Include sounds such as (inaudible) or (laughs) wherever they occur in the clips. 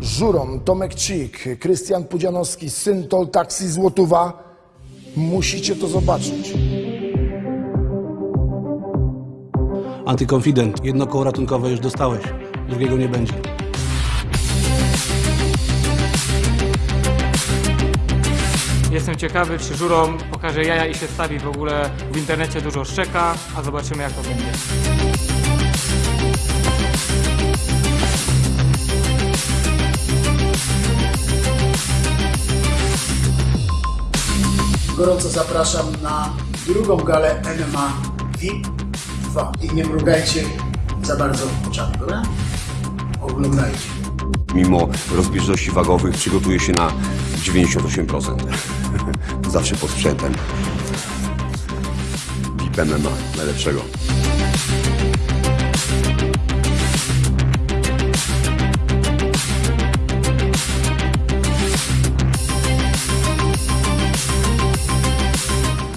Żuron, Tomek Cik, Krystian Pudzianowski, Syntol, Taksi Złotówa. Musicie to zobaczyć. Antykonfident. Jedno koło ratunkowe już dostałeś. Drugiego nie będzie. Jestem ciekawy, czy Żurom pokaże jaja i się stawi w ogóle w internecie dużo szczeka, a zobaczymy jak to będzie. Gorąco zapraszam na drugą galę MMA VIP 2. I nie mrugajcie za bardzo oczami, dobra? Oglądajcie. Mimo rozbieżności wagowych przygotuje się na 98%. (laughs) Zawsze pod sprzętem. VIP MMA, najlepszego.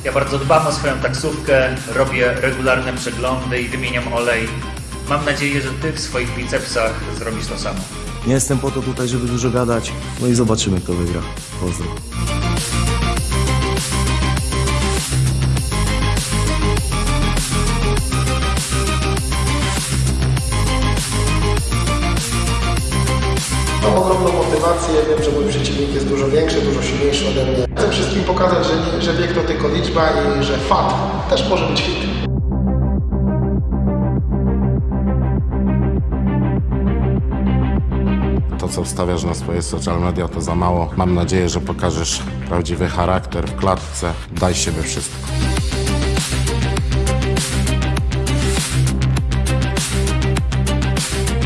Ja bardzo dbam o swoją taksówkę, robię regularne przeglądy i wymieniam olej. Mam nadzieję, że ty w swoich bicepsach zrobisz to samo. Nie jestem po to tutaj, żeby dużo gadać. No i zobaczymy, kto wygra. Pozdro. Mam ogromną motywację, wiem, że mój przeciwnik jest dużo większy, dużo silniejszy ode mnie. Chcę wszystkim pokazać, że, nie, że to tylko liczba i że fat też może być hit. To, co wstawiasz na swoje social media, to za mało. Mam nadzieję, że pokażesz prawdziwy charakter w klatce. Daj siebie wszystko.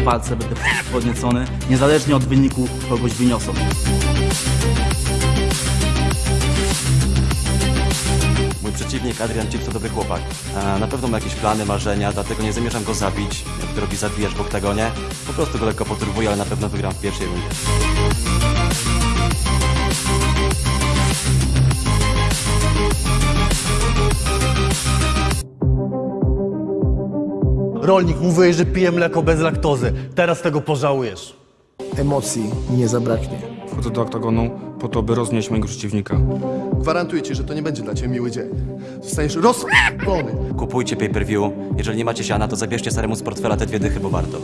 Palce będę podniecony, niezależnie od wyniku kogoś wyniosą. Mój przeciwnik Adrian Chips to dobry chłopak. Na pewno ma jakieś plany, marzenia, dlatego nie zamierzam go zabić. Jak to robi zabijesz w oktagonie. Po prostu go lekko poturbuję, ale na pewno wygram w pierwszej rundzie. Rolnik, mówiłeś, że pije mleko bez laktozy. Teraz tego pożałujesz. Emocji nie zabraknie. Wchodzę do oktagonu po to, by roznieść mojego przeciwnika. Gwarantuję Ci, że to nie będzie dla Ciebie miły dzień. Zostaniesz rozpalony. Kupujcie pay-per-view. Jeżeli nie macie siana, to zabierzcie staremu z portfela te dwie dychy, bo warto.